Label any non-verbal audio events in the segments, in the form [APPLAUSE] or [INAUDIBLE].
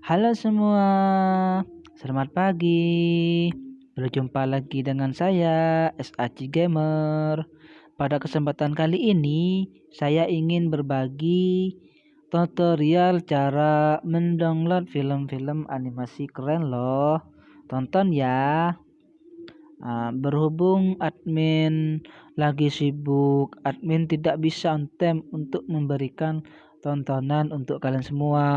Halo semua, selamat pagi. Berjumpa lagi dengan saya, SAC Gamer. Pada kesempatan kali ini, saya ingin berbagi tutorial cara mendownload film-film animasi keren loh. Tonton ya. Nah, berhubung admin lagi sibuk, admin tidak bisa on time untuk memberikan tontonan untuk kalian semua.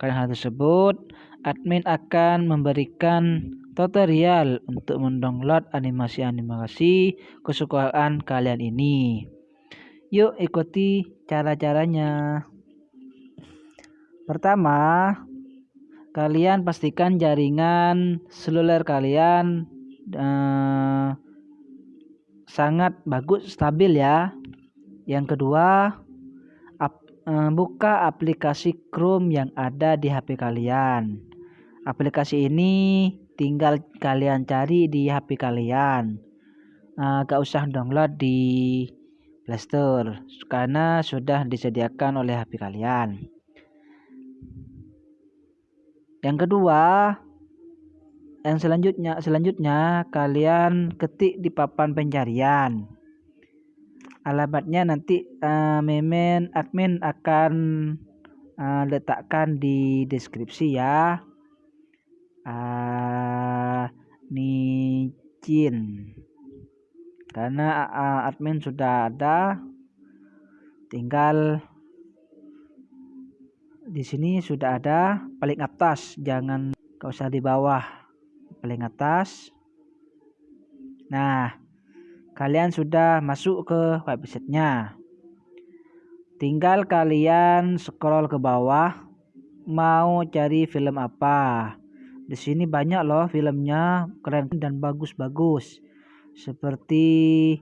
Karena hal tersebut, admin akan memberikan tutorial untuk mendownload animasi-animasi kesukaan kalian ini. Yuk ikuti cara-caranya. Pertama, kalian pastikan jaringan seluler kalian uh, sangat bagus stabil ya. Yang kedua, Eh, buka aplikasi Chrome yang ada di HP kalian. Aplikasi ini tinggal kalian cari di HP kalian. Uh, gak usah download di Playstore karena sudah disediakan oleh HP kalian. Yang kedua, yang selanjutnya selanjutnya kalian ketik di papan pencarian alamatnya nanti uh, memen admin akan uh, letakkan di deskripsi ya. Uh, Nicin karena uh, admin sudah ada tinggal di sini sudah ada paling atas jangan kau usah di bawah paling atas. Nah kalian sudah masuk ke websitenya. Tinggal kalian scroll ke bawah mau cari film apa. Di sini banyak loh filmnya keren dan bagus-bagus. Seperti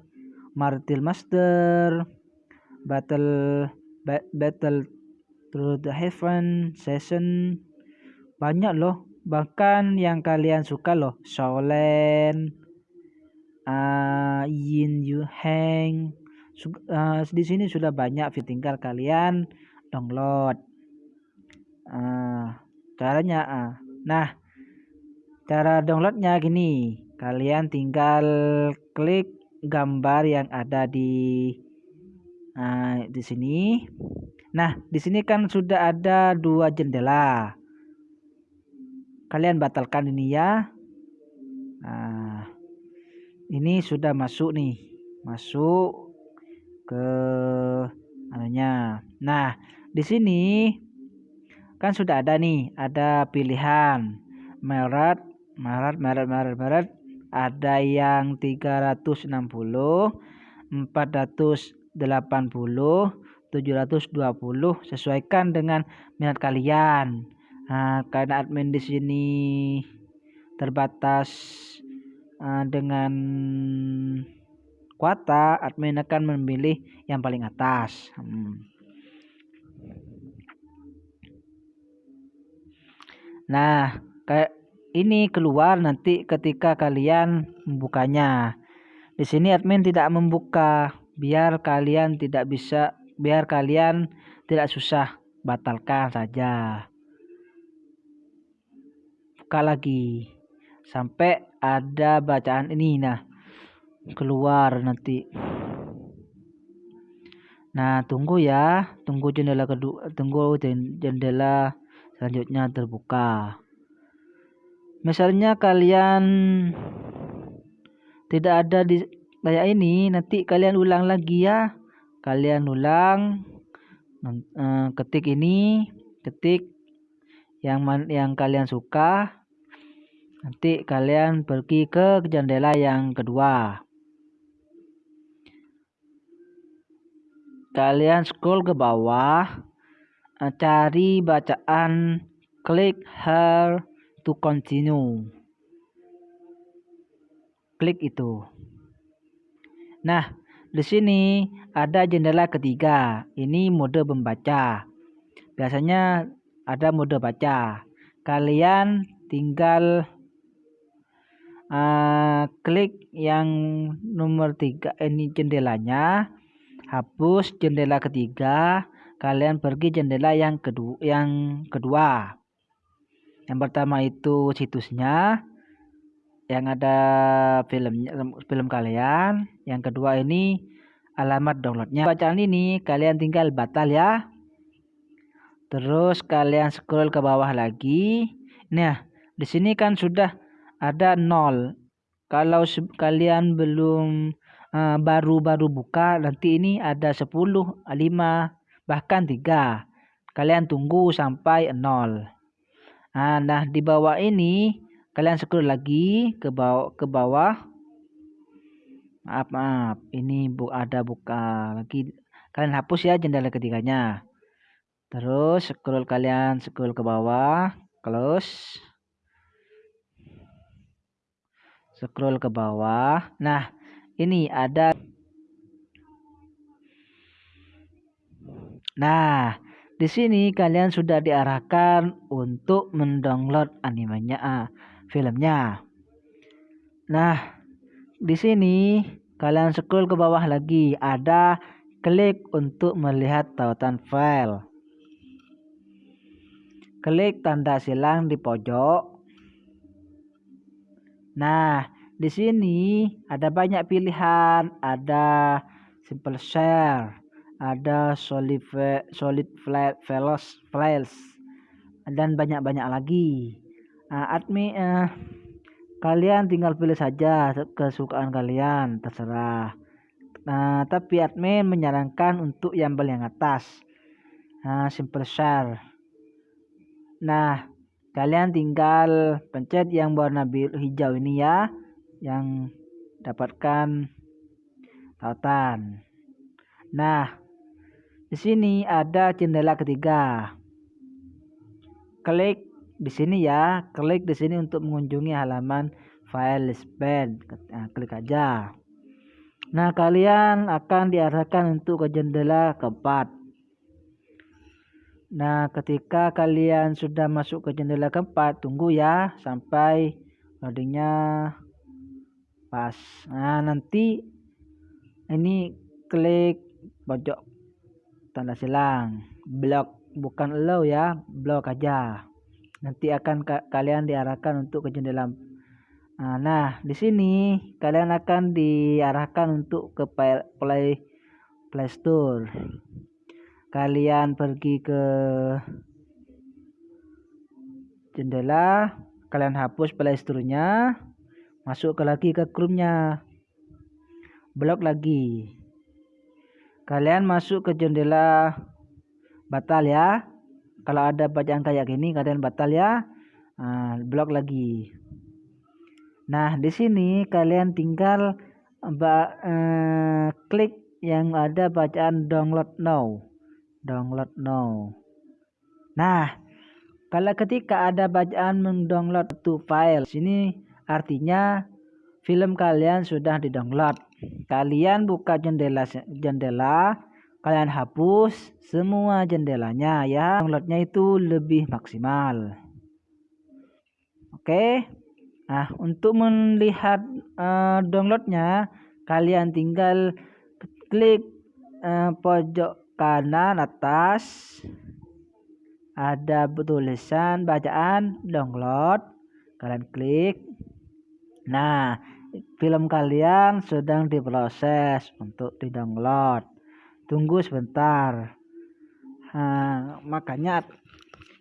Martil Master, Battle Battle Through the Heaven, Session. Banyak loh. Bahkan yang kalian suka loh, Solen, uh, Yin Yu Heng. Uh, di sini sudah banyak tinggal kalian. Download. Uh, caranya nah cara downloadnya gini. Kalian tinggal klik gambar yang ada di di sini. Nah di sini kan sudah ada dua jendela. Kalian batalkan ini ya. Nah ini sudah masuk nih. Masuk ke anunya. Nah di sini kan sudah ada nih ada pilihan. Maret Maret Maret Maret Maret ada yang 360 480 720 sesuaikan dengan minat kalian. Nah, karena admin di sini terbatas uh, dengan kuota admin akan memilih yang paling atas. Hmm. nah kayak ini keluar nanti ketika kalian membukanya. Di sini admin tidak membuka biar kalian tidak bisa biar kalian tidak susah batalkan saja. Buka lagi sampai ada bacaan ini nah keluar nanti. Nah tunggu ya. Tunggu jendela kedua tunggu jendela selanjutnya terbuka. Misalnya kalian tidak ada di kayak ini nanti kalian ulang lagi ya. Kalian ulang eh, ketik ini ketik yang yang kalian suka Nanti kalian pergi ke jendela yang kedua. Kalian scroll ke bawah, eh, cari bacaan klik here to continue. Klik itu. Nah, di sini ada jendela ketiga. Ini mode membaca. Biasanya ada mode baca. Kalian tinggal uh, klik yang nomor tiga ini jendelanya hapus jendela ketiga kalian pergi jendela yang kedua yang kedua Yang pertama itu situsnya yang ada filmnya film kalian. Yang kedua ini alamat downloadnya. Bacaan ini kalian tinggal batal ya. Terus kalian scroll ke bawah lagi. Nah, di sini kan sudah ada nol. Kalau kalian belum eh, baru-baru uh, buka, nanti ini ada 10, 5, bahkan 3. Kalian tunggu sampai nol. Nah, nah di bawah ini kalian scroll lagi ke bawah ke bawah. Maaf, maaf. Ini bu ada buka lagi. Kalian hapus ya jendela ketiganya. Terus scroll kalian scroll ke bawah, close. Scroll ke bawah. Nah, ini ada Nah, di sini kalian sudah diarahkan untuk mendownload animenya, ah, filmnya. Nah, di sini kalian scroll ke bawah lagi, ada klik untuk melihat tautan file klik tanda silang di pojok. Nah, di sini ada banyak pilihan, ada simple share, ada solid solid files files dan banyak-banyak lagi. Nah, admin eh, kalian tinggal pilih saja kesukaan kalian, terserah. Nah, tapi admin menyarankan untuk yang paling atas. Nah, simple share. Nah, kalian tinggal pencet yang warna biru hijau ini ya, yang dapatkan tautan. Nah, di sini ada jendela ketiga. Klik di sini ya, klik di sini untuk mengunjungi halaman file listpad. Nah, klik aja. Nah, kalian akan diarahkan untuk ke jendela keempat. Nah, ketika kalian sudah masuk ke jendela keempat, tunggu ya sampai loadingnya pas. Nah, nanti ini klik pojok tanda silang, blok bukan allow ya, blok aja. Nanti akan kalian diarahkan untuk ke jendela. Nah, nah, di sini kalian akan diarahkan untuk ke Play Play Store kalian pergi ke jendela kalian hapus playstore-nya masuk ke lagi ke chrome-nya blok lagi. Kalian masuk ke jendela batal ya. Kalau ada bacaan kayak gini kalian batal ya. Nah, blok lagi. Nah di sini kalian tinggal eh, klik yang ada bacaan download now download now. Nah, kalau ketika ada bacaan mendownload to file, sini artinya film kalian sudah didownload. Kalian buka jendela jendela, kalian hapus semua jendelanya ya. Downloadnya itu lebih maksimal. Oke. Nah, untuk melihat uh, downloadnya, kalian tinggal klik uh, pojok kanan atas. Ada tulisan bacaan download. Kalian klik. Nah film kalian sedang diproses untuk di download tunggu sebentar. Nah, makanya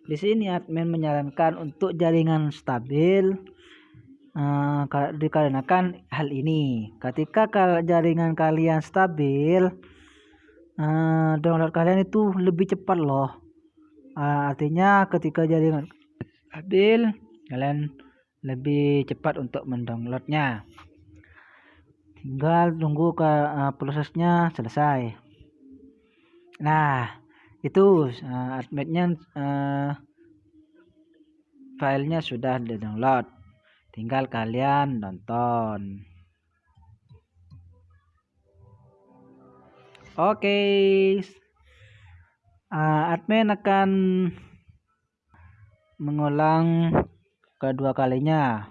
di sini admin menyarankan untuk jaringan stabil uh, dikarenakan hal ini. Ketika jaringan kalian stabil uh, download kalian itu lebih cepat loh. Uh, artinya ketika jaringan stabil kalian lebih cepat untuk mendownloadnya. Tinggal tunggu ke uh, prosesnya selesai. Nah itu uh, adminnya uh, filenya sudah di download tinggal kalian nonton Oke, uh, admin akan mengulang kedua kalinya.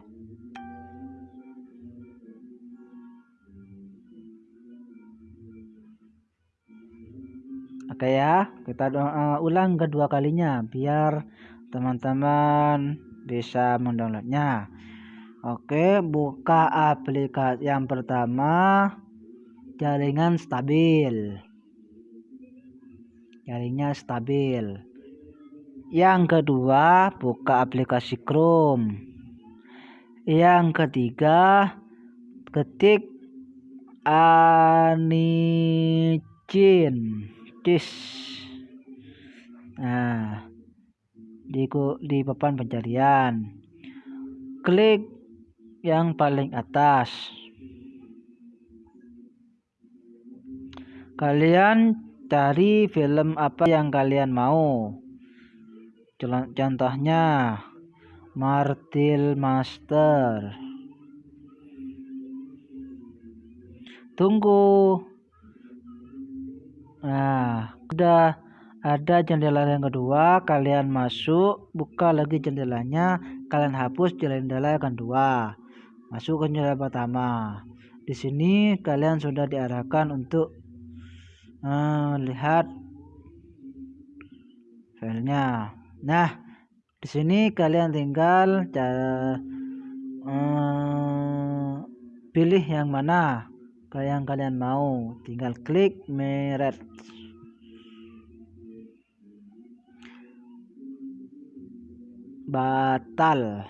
Oke ya, kita uh, ulang kedua kalinya biar teman-teman bisa mendownloadnya. Oke buka aplikasi yang pertama jaringan stabil. Jaringan stabil. Yang kedua buka aplikasi Chrome. Yang ketiga ketik anicin. Cis. Nah di di papan pencarian. Klik yang paling atas kalian cari film apa yang kalian mau. Contohnya Martil Master. Tunggu. Nah udah ada jendela yang kedua kalian masuk buka lagi jendelanya kalian hapus jendela yang kedua. Masuk ke jendela pertama. Di sini kalian sudah diarahkan untuk melihat uh, filenya. Nah di sini kalian tinggal cara uh, pilih yang mana yang kalian mau. Tinggal klik meret batal.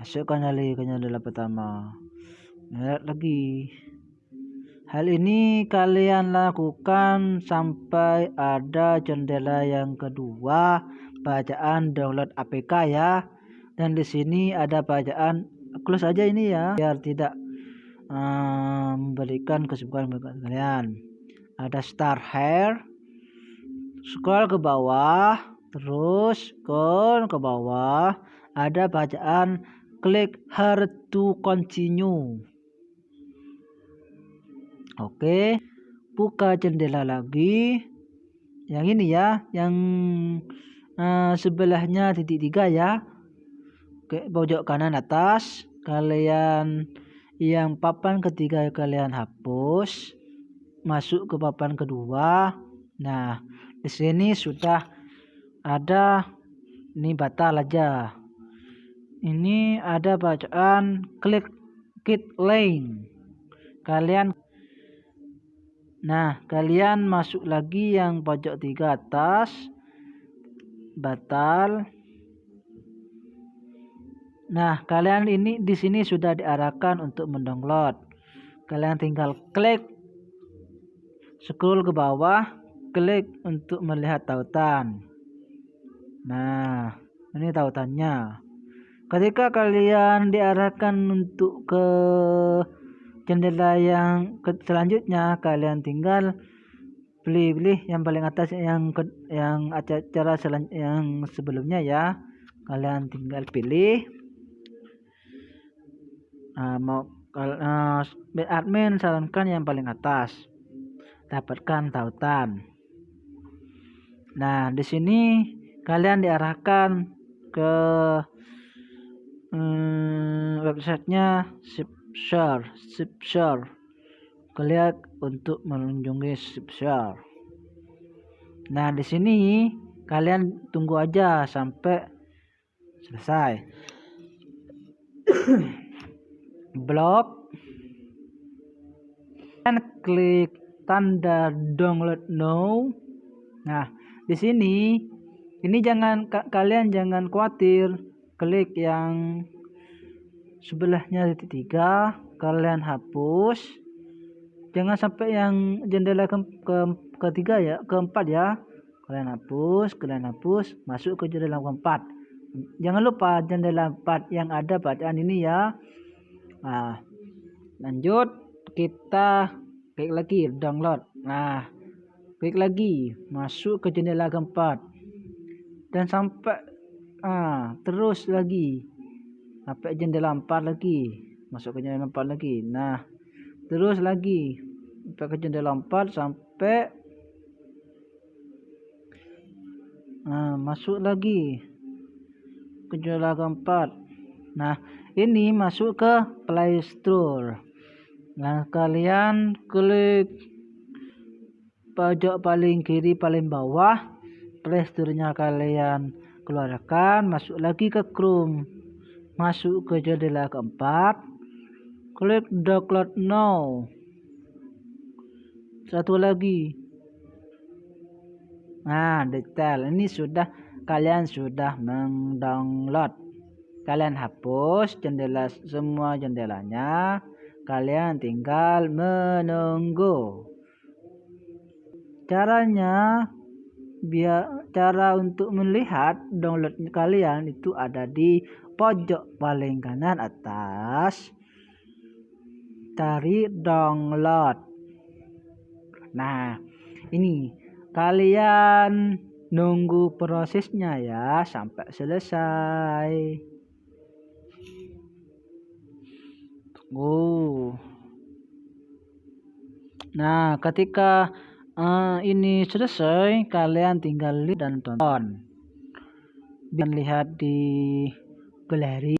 Masukkan lagi ke jendela pertama. Meret lagi hal ini kalian lakukan sampai ada jendela yang kedua bacaan download APK ya. Dan di sini ada bacaan close aja ini ya biar tidak memberikan kesibukan bagi kalian. Ada star hair scroll ke bawah terus scroll ke bawah. Ada bacaan klik here to continue oke buka jendela lagi. Yang ini ya yang uh, sebelahnya titik tiga ya. Oke pojok kanan atas. Kalian yang papan ketiga kalian hapus. Masuk ke papan kedua. Nah di sini sudah ada ini batal aja. Ini ada bacaan klik kit link kalian nah kalian masuk lagi yang pojok tiga atas batal Nah, kalian ini di sini sudah diarahkan untuk mendownload. Kalian tinggal klik scroll ke bawah, klik untuk melihat tautan. Nah, ini tautannya. Ketika kalian diarahkan untuk ke jendela yang selanjutnya, kalian tinggal pilih-pilih yang paling atas yang ke, yang acara yang sebelumnya ya. Kalian tinggal pilih. Uh, mau uh, admin sarankan yang paling atas. Dapatkan tautan. Nah di sini kalian diarahkan ke um, websitenya Shipshare Shipshare kalian untuk mengunjungi Shipshare nah di sini kalian tunggu aja sampai selesai. [COUGHS] Blok dan klik tanda download now. Nah di sini ini jangan kalian jangan khawatir. Klik yang sebelahnya titik tiga kalian hapus. Jangan sampai yang jendela ke, ke ketiga ya keempat ya. Kalian hapus kalian hapus masuk ke jendela keempat. Jangan lupa jendela empat yang ada bacaan ini ya. Nah lanjut kita klik lagi download. Nah klik lagi masuk ke jendela keempat. Dan sampai ah terus lagi sampai jendela empat lagi? Masuk ke jendela empat lagi. Nah terus lagi. Sampai ke jendela empat sampai nah masuk lagi ke jendela keempat nah ini masuk ke Play Store. Nah kalian klik pojok paling kiri paling bawah. Play Store-nya kalian keluarkan. Masuk lagi ke Chrome masuk ke jendela keempat. Klik download now. Satu lagi. Nah detail. Ini sudah kalian sudah mendownload. Kalian hapus jendela semua jendelanya. Kalian tinggal menunggu. Caranya biar cara untuk melihat download kalian itu ada di pojok paling kanan atas cari download nah ini kalian nunggu prosesnya ya sampai selesai Oh. Nah, ketika uh, ini selesai, kalian tinggal lihat dan tonton. Biar lihat di गिलहरी